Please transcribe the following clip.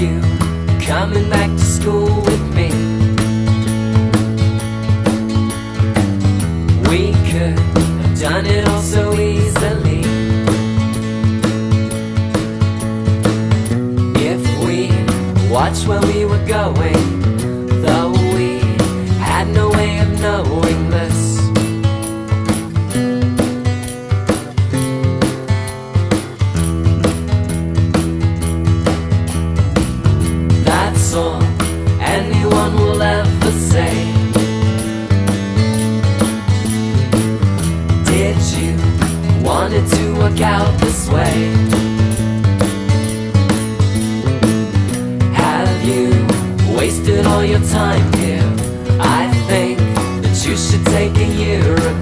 coming back to school with me. We could have done it all so easily. If we watched where we were going, anyone will ever say. Did you want it to work out this way? Have you wasted all your time here? I think that you should take a year.